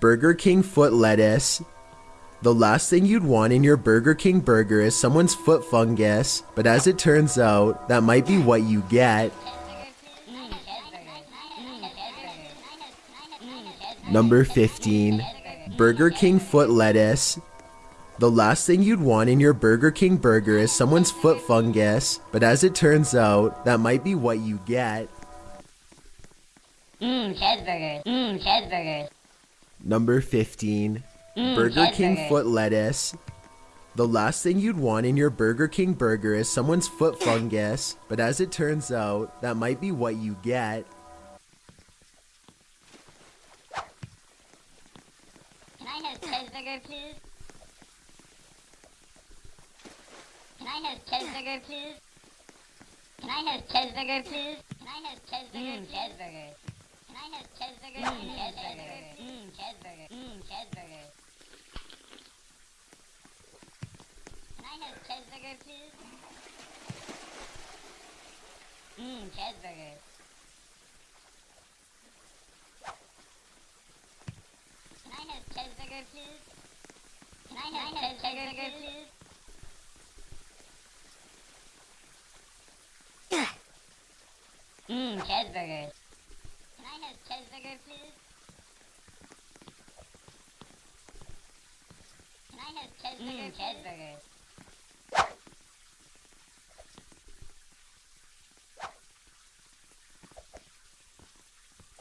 Burger King foot lettuce. The last thing you'd want in your Burger King burger is someone's foot fungus, but as it turns out, that might be what you get. Number 15. Burger King foot lettuce. The last thing you'd want in your Burger King burger is someone's foot fungus, but as it turns out, that might be what you get. Mmm, cheeseburgers. Mmm, cheeseburgers. Number 15. Mm, Burger King cheeseburger. foot lettuce. The last thing you'd want in your Burger King burger is someone's foot fungus, but as it turns out, that might be what you get. Can I have cheeseburger, please? Can I have cheeseburger, please? Can I have cheeseburger, please? Can I have cheeseburger, mm, cheeseburger? Can I have cheeseburger, mm, cheeseburger? Mmm, cheeseburger. Mmm, cheeseburger. Can I have cheeseburger, please? Mmm, cheeseburger. Can I have cheeseburger, please? Can I have cheeseburger, please? Mmm, cheeseburger. Can I have cheeseburger, please? Can I have cheeseburger, mm, cheeseburger?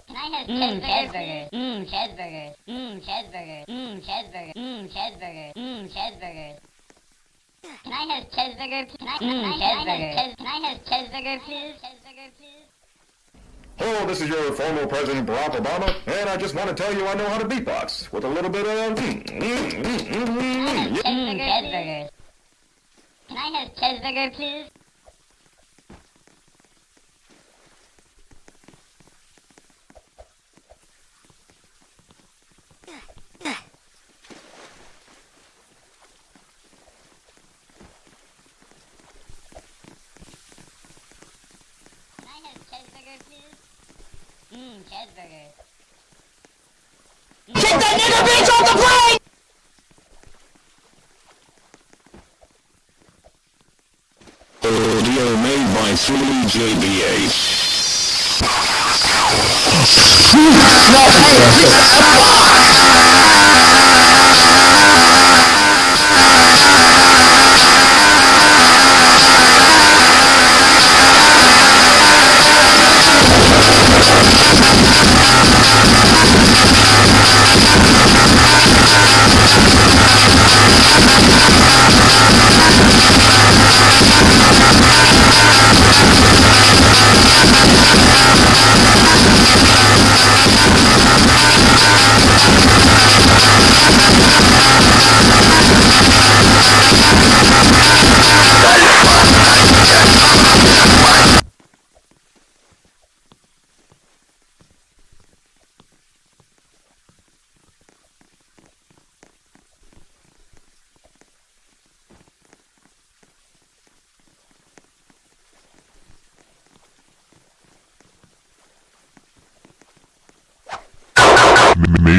Can I have cheeseburger? Mmm, cheeseburger. Mmm, cheeseburger. Mmm, cheeseburger. Mmm, cheeseburger. Mmm, cheeseburger. Can I have cheeseburger? Can I, mm, cheeseburger. Can I have cheeseburger. Cheeseburger, please? Hello, this is your former President Barack Obama, and I just want to tell you I know how to beatbox with a little bit of. mm, mm, mm, mm, mm, yeah. Mmm, cheeseburger. Can I have cheeseburger, please? Can I have cheeseburger, please? Mmm, cheeseburger. Kick that nigga bitch off the plane! Audio made by 3JBA. M-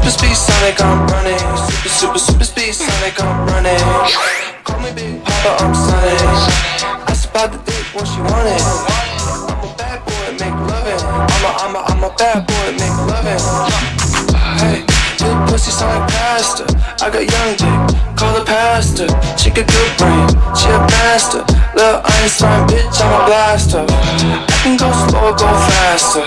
Super speed Sonic, I'm running. Super, super, super speed Sonic, I'm running. Call me Big Papa, I'm Sonic. Asked about the dick, what she wanted. I'm a bad boy, make loving. I'm a, I'm a, I'm a bad boy, make loving. Hey, little pussy like pastor. I got young dick, call the pastor. She got good brain, she a master. Little Einstein bitch, I'm a blaster. I can go slow go faster.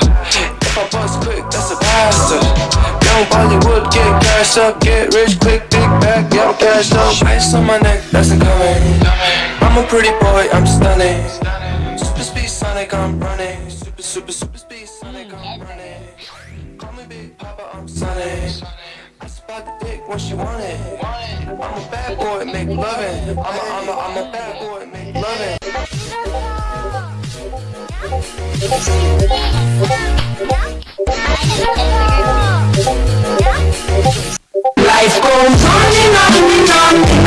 If I bust quick, that's a bastard. Young Bollywood, get cash up, get rich quick, big bag, yeah, I'm cashed up. Ice on my neck, that's incoming. I'm a pretty boy, I'm stunning. Super speed Sonic, I'm running. Super, super, super speed Sonic, I'm running. Call me Big Papa, I'm Sonic. I spot the dick what she wanted. I'm a bad boy, make loving. I'm a, I'm a, I'm a bad boy, make loving. Goes on and on and on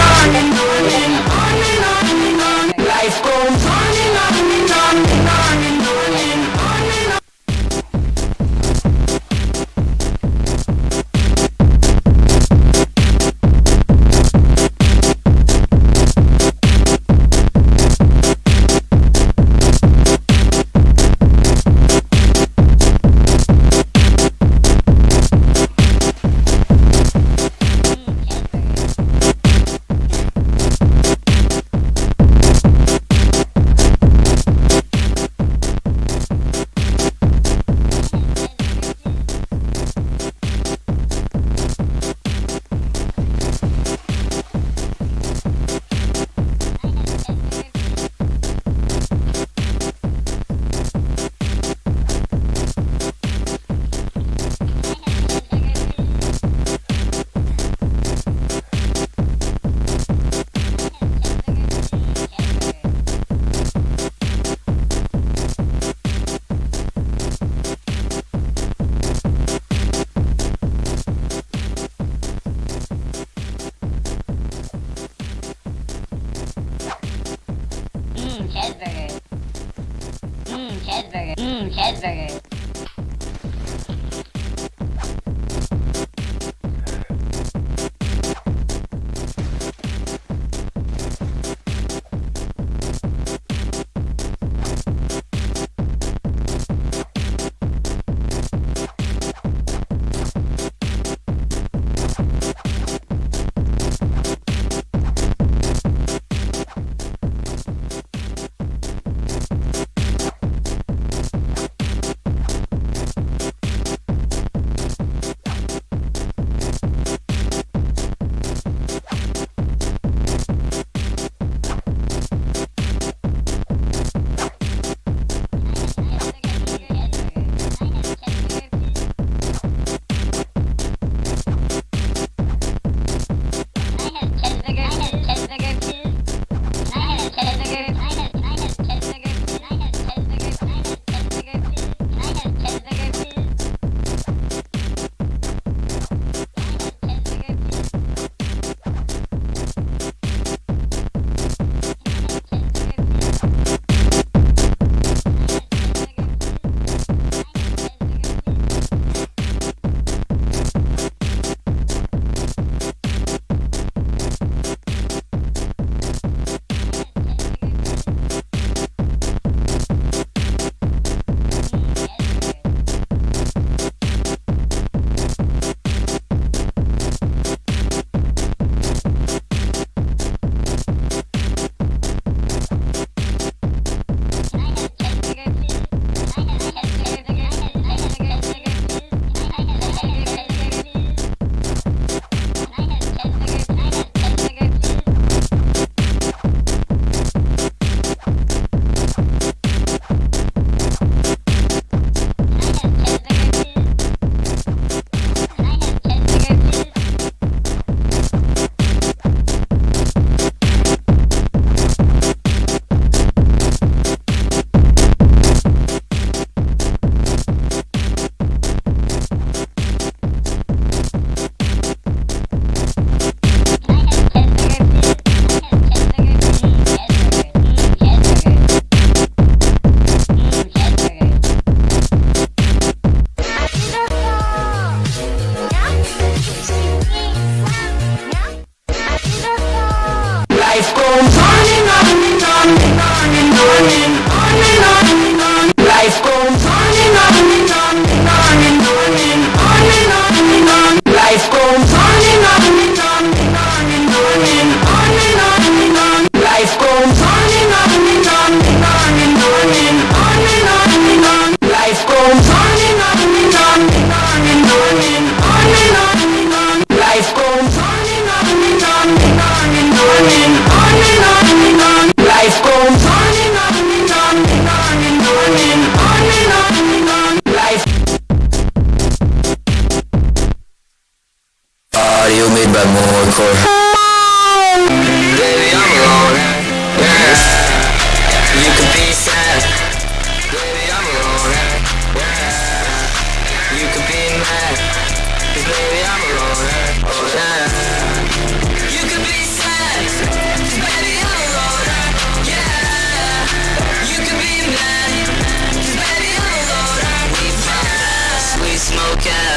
and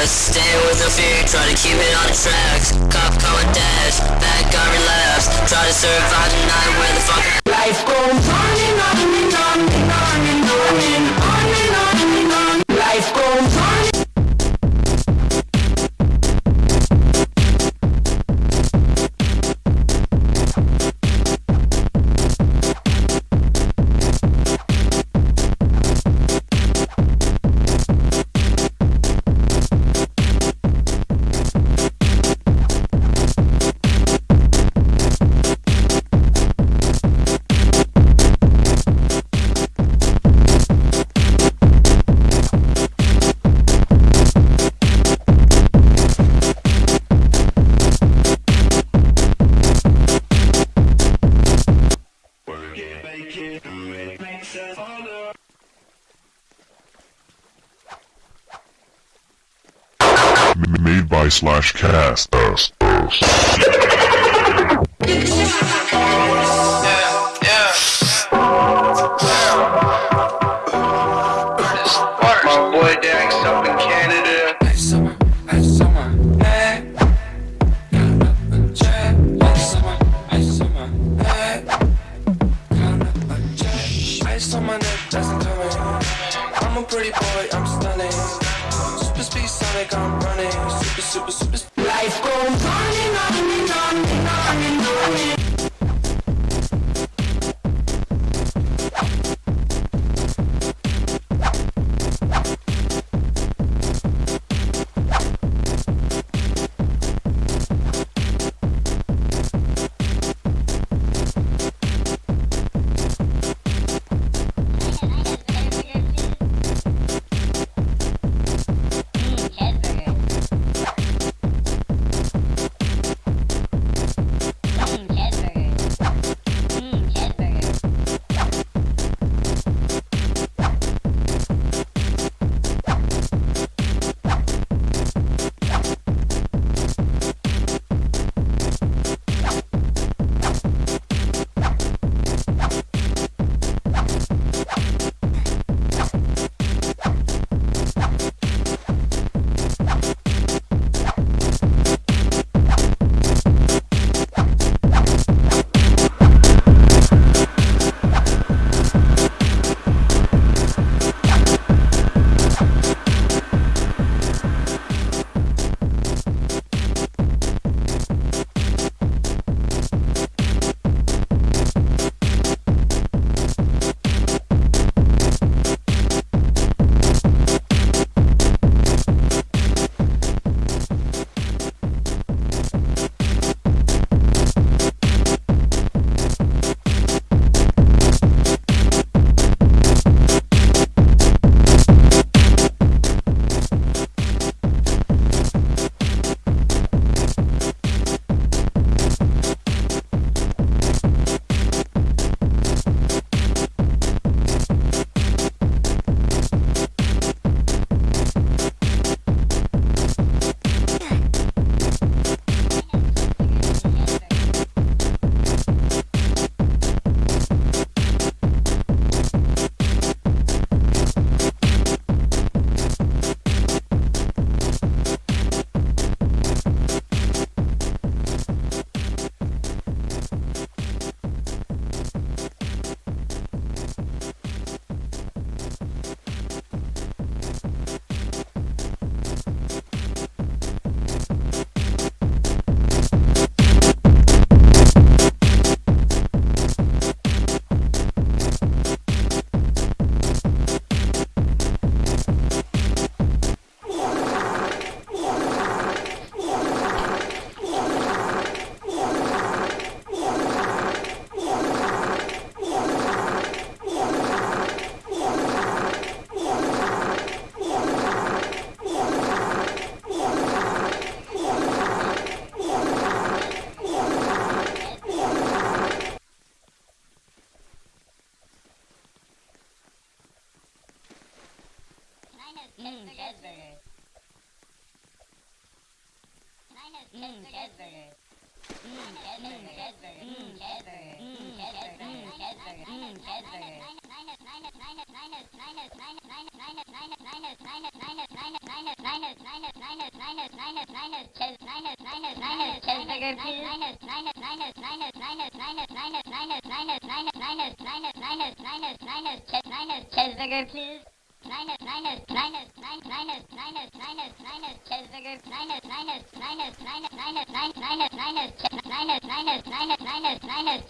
Stay with no fear, try to keep it on the tracks. Cop call a dash, bad guy relapse. Try to survive the night where the fuck Life goes on and on and on and on and on and on up a check. Ice my neck, doesn't coming. I'm a pretty boy, I'm stunning. Super speed Sonic, I'm running. Super, super, super. Life goes on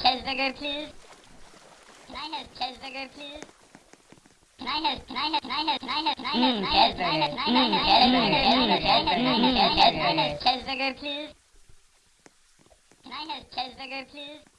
Cheeseburger, please. Cheeseburger. I have Cheeseburger, please. Can I have, please. Mmm, cheeseburger. Mmm, cheeseburger. Mmm, cheeseburger. Cheeseburger, please. Cheeseburger, please. Mmm, cheeseburger. Mmm, cheeseburger. Mmm, cheeseburger. Mmm, cheeseburger. Cheeseburger. Mmm, cheeseburger. Mmm, cheeseburger. Mmm, cheeseburger. Mmm, cheeseburger. Mmm, cheeseburger. Mmm, cheeseburger. Cheeseburger,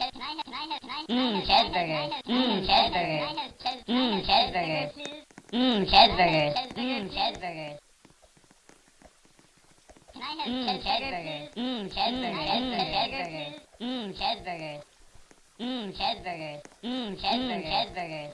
Mmm, cheeseburgers. Mmm, cheeseburgers. Mmm, cheeseburgers. Mmm, cheeseburgers. Mmm, cheeseburgers. Mmm, cheeseburgers. Mmm, cheeseburgers. Mmm, cheeseburgers. Mmm, cheeseburgers. Mmm, cheeseburgers. Mmm, cheeseburgers. Mmm, cheeseburgers.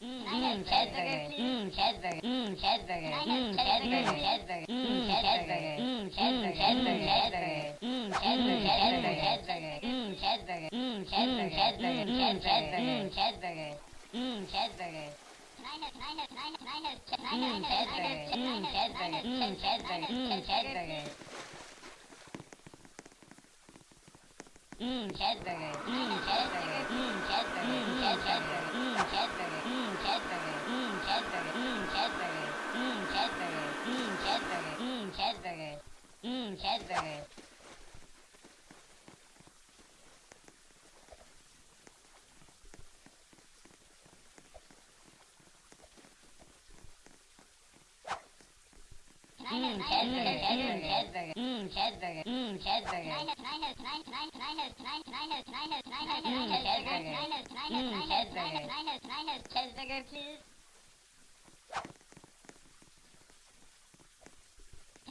Mmm, cheeseburger. Mmm, cheeseburger. Mmm, cheeseburger. Mmm, cheeseburger. Mmm, cheeseburger. Mmm, cheeseburger. Cheeseburger, Mmm, cheeseburger, Mmm, cheeseburger, Mmm, cheeseburger. Mmm, cheeseburger, mmm, cheeseburger, mmm, cheeseburger, mmm, cheeseburger. Mmm, cheeseburger, mmm, cheeseburger, cheeseburger, please.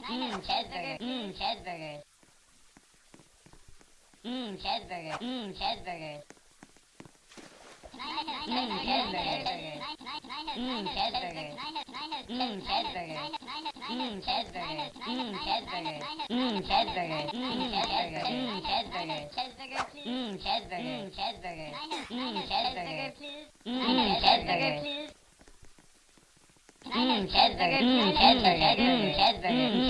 Mmm, cheeseburger. Mmm, cheeseburger. Mmm, cheeseburger. Mmm, cheeseburger. Mmm, cheeseburger. Mmm, cheeseburger. Mmm, cheeseburger. Mmm, cheeseburger. Mmm, cheeseburger. Mmm, cheeseburger. Mmm, cheeseburger. Mmm, cheeseburger. Cheeseburger, please. Mmm, cheeseburger. Mmm, cheeseburger. Mmm, cheeseburger. Mmm, cheeseburger, please. cheeseburger, cheeseburger, cheeseburger,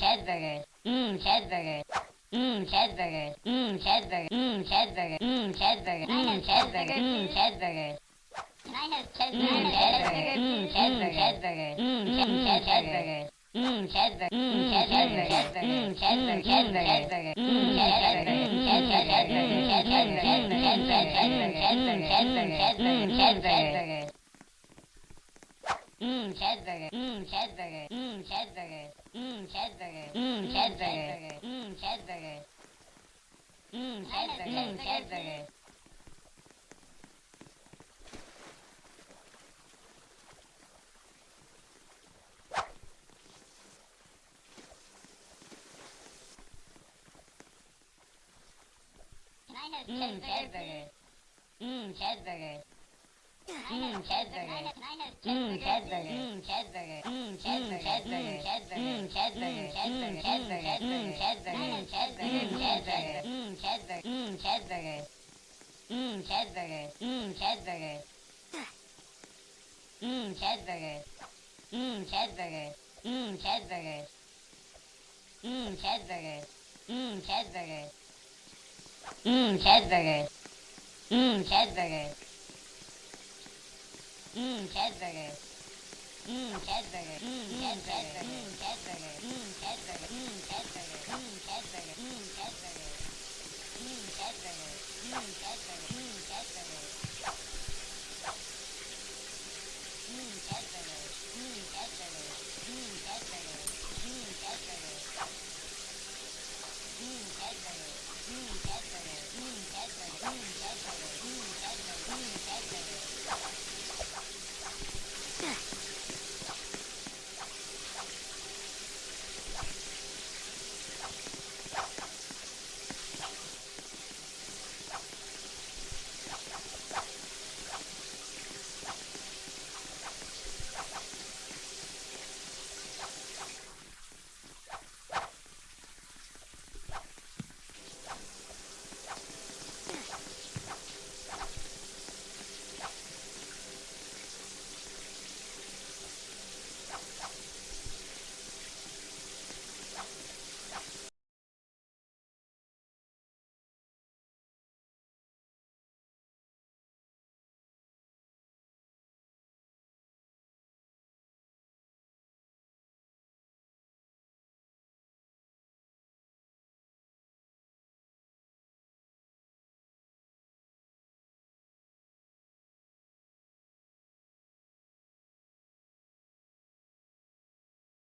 cheeseburger. Mmm, cheeseburgers. Mmm, cheeseburgers. Mmm, cheeseburgers. Mmm, cheeseburgers. Mmm, cheeseburgers. Mmm, cheeseburgers. Mmm, cheeseburgers. Can I have cheeseburgers? Mmm, cheeseburgers. Mmm, cheeseburgers. Mmm, cheeseburgers. Mmm, cheeseburgers. Mmm, cheeseburgers. Mmm, cheeseburgers. Mmm, cheeseburgers. Mmm, cheeseburgers. Mmm, cheeseburgers. Mmm, cheeseburgers. Mmm, cheeseburgers. Mmm, cheeseburgers. Mmm, cheeseburgers. Mmm, cheeseburgers. Mmm, cheeseburgers. Mmm, cheeseburger. Mmm, cheeseburger. Mmm, cheeseburger. Mmm, cheeseburger. Mmm, cheeseburger. Mmm, cheeseburger. Mmm, cheeseburger. Mmm, cheeseburger. Mmm, cheeseburger. Mmm, cheeseburger. Mmm, cheeseburger. Mmm, cheeseburger. Mmm, cheeseburger. Mmm, cheeseburger. Mmm, cheeseburger. Mmm, cheeseburger. Mmm, cheeseburger. Mmm, cheeseburger. Mmm, cheeseburger. Mmm, cheeseburger. Mmm, cheeseburger. Mmm, cheeseburger. Mmm, cheeseburger. Mmm, cheeseburger. Mmm, cheeseburger. Mmm, cheeseburger. Mmm, cheeseburger.